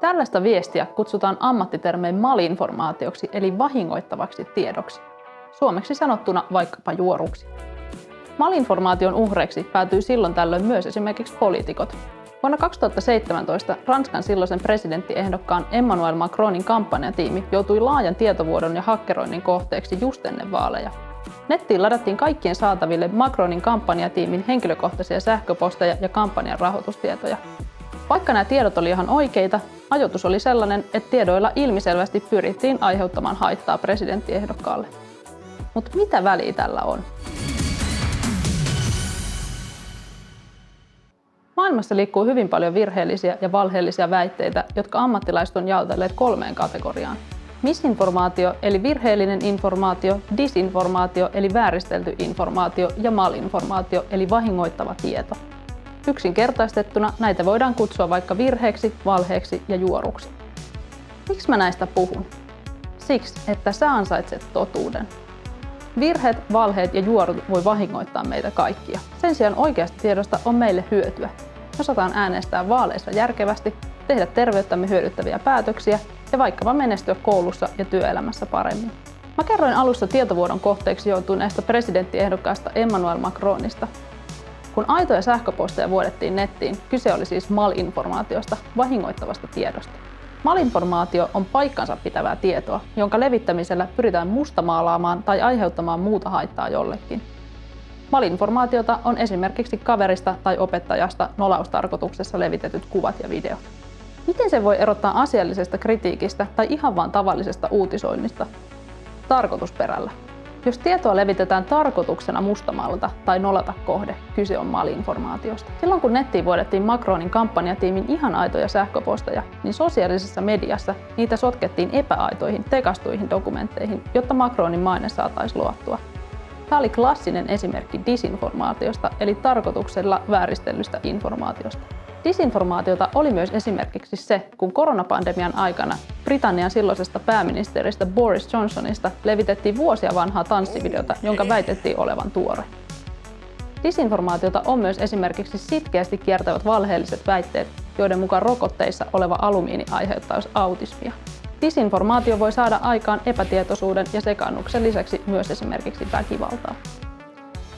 Tällaista viestiä kutsutaan ammattitermein malinformaatioksi eli vahingoittavaksi tiedoksi. Suomeksi sanottuna vaikkapa juoruksi. Malinformaation uhreiksi päätyy silloin tällöin myös esimerkiksi poliitikot. Vuonna 2017 Ranskan silloisen presidenttiehdokkaan Emmanuel Macronin kampanjatiimi joutui laajan tietovuodon ja hakkeroinnin kohteeksi just ennen vaaleja. Nettiin ladattiin kaikkien saataville Macronin kampanjatiimin henkilökohtaisia sähköposteja ja kampanjan rahoitustietoja. Vaikka nämä tiedot oli ihan oikeita, ajoitus oli sellainen, että tiedoilla ilmiselvästi pyrittiin aiheuttamaan haittaa presidenttiehdokkaalle. Mutta mitä väliä tällä on? Maailmassa liikkuu hyvin paljon virheellisiä ja valheellisia väitteitä, jotka ammattilaiset on jaotelleet kolmeen kategoriaan. Misinformaatio eli virheellinen informaatio, disinformaatio eli vääristelty informaatio ja malinformaatio eli vahingoittava tieto. Yksinkertaistettuna näitä voidaan kutsua vaikka virheeksi, valheeksi ja juoruksi. Miksi mä näistä puhun? Siksi, että sä ansaitset totuuden. Virheet, valheet ja juorut voi vahingoittaa meitä kaikkia. Sen sijaan oikeasta tiedosta on meille hyötyä. Osataan äänestää vaaleissa järkevästi, tehdä terveyttämme hyödyttäviä päätöksiä ja vaikkapa menestyä koulussa ja työelämässä paremmin. Mä kerroin alussa tietovuodon kohteeksi joutuneesta presidenttiehdokkaasta Emmanuel Macronista. Kun aitoja sähköposteja vuodettiin nettiin, kyse oli siis malinformaatiosta, vahingoittavasta tiedosta. Malinformaatio on paikkansa pitävää tietoa, jonka levittämisellä pyritään mustamaalaamaan tai aiheuttamaan muuta haittaa jollekin. Malinformaatiota on esimerkiksi kaverista tai opettajasta nolaustarkoituksessa levitetyt kuvat ja videot. Miten se voi erottaa asiallisesta kritiikistä tai ihan vain tavallisesta uutisoinnista? Tarkoitusperällä. Jos tietoa levitetään tarkoituksena mustamalta tai nolata kohde, kyse on malinformaatiosta. Silloin kun nettiin vuodettiin Macronin kampanjatiimin ihan aitoja sähköposteja, niin sosiaalisessa mediassa niitä sotkettiin epäaitoihin, tekastuihin dokumentteihin, jotta Macronin maine saataisiin luottua. Tämä oli klassinen esimerkki disinformaatiosta, eli tarkoituksella vääristellystä informaatiosta. Disinformaatiota oli myös esimerkiksi se, kun koronapandemian aikana Britannian silloisesta pääministeristä Boris Johnsonista levitettiin vuosia vanhaa tanssivideota, jonka väitettiin olevan tuore. Disinformaatiota on myös esimerkiksi sitkeästi kiertävät valheelliset väitteet, joiden mukaan rokotteissa oleva alumiini aiheuttaisi autismia. Disinformaatio voi saada aikaan epätietoisuuden ja sekannuksen lisäksi myös esimerkiksi väkivaltaa.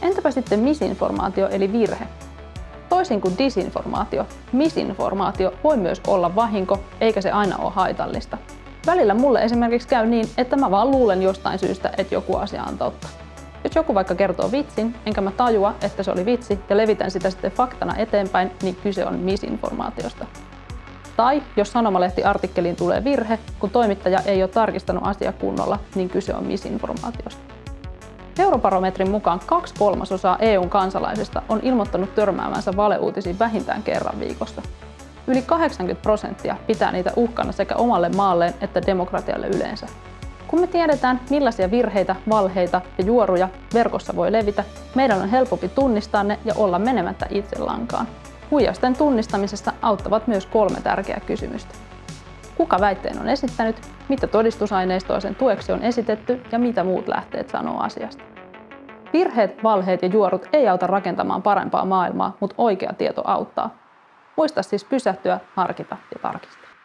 Entäpä sitten misinformaatio eli virhe? Toisin kuin disinformaatio, misinformaatio voi myös olla vahinko, eikä se aina ole haitallista. Välillä mulle esimerkiksi käy niin, että mä vaan luulen jostain syystä, että joku asia on totta. Jos joku vaikka kertoo vitsin, enkä mä tajua, että se oli vitsi ja levitän sitä sitten faktana eteenpäin, niin kyse on misinformaatiosta. Tai jos sanomalehti-artikkeliin tulee virhe, kun toimittaja ei ole tarkistanut asia kunnolla, niin kyse on misinformaatiosta. Eurobarometrin mukaan kaksi kolmasosaa EUn kansalaisista on ilmoittanut törmäävänsä valeuutisiin vähintään kerran viikossa. Yli 80 prosenttia pitää niitä uhkana sekä omalle maalleen että demokratialle yleensä. Kun me tiedetään, millaisia virheitä, valheita ja juoruja verkossa voi levitä, meidän on helpompi tunnistaa ne ja olla menemättä itse lankaan. Huijausten tunnistamisesta auttavat myös kolme tärkeää kysymystä. Kuka väitteen on esittänyt, mitä todistusaineistoa sen tueksi on esitetty ja mitä muut lähteet sanoo asiasta. Virheet, valheet ja juorut ei auta rakentamaan parempaa maailmaa, mutta oikea tieto auttaa. Muista siis pysähtyä, harkita ja tarkistaa.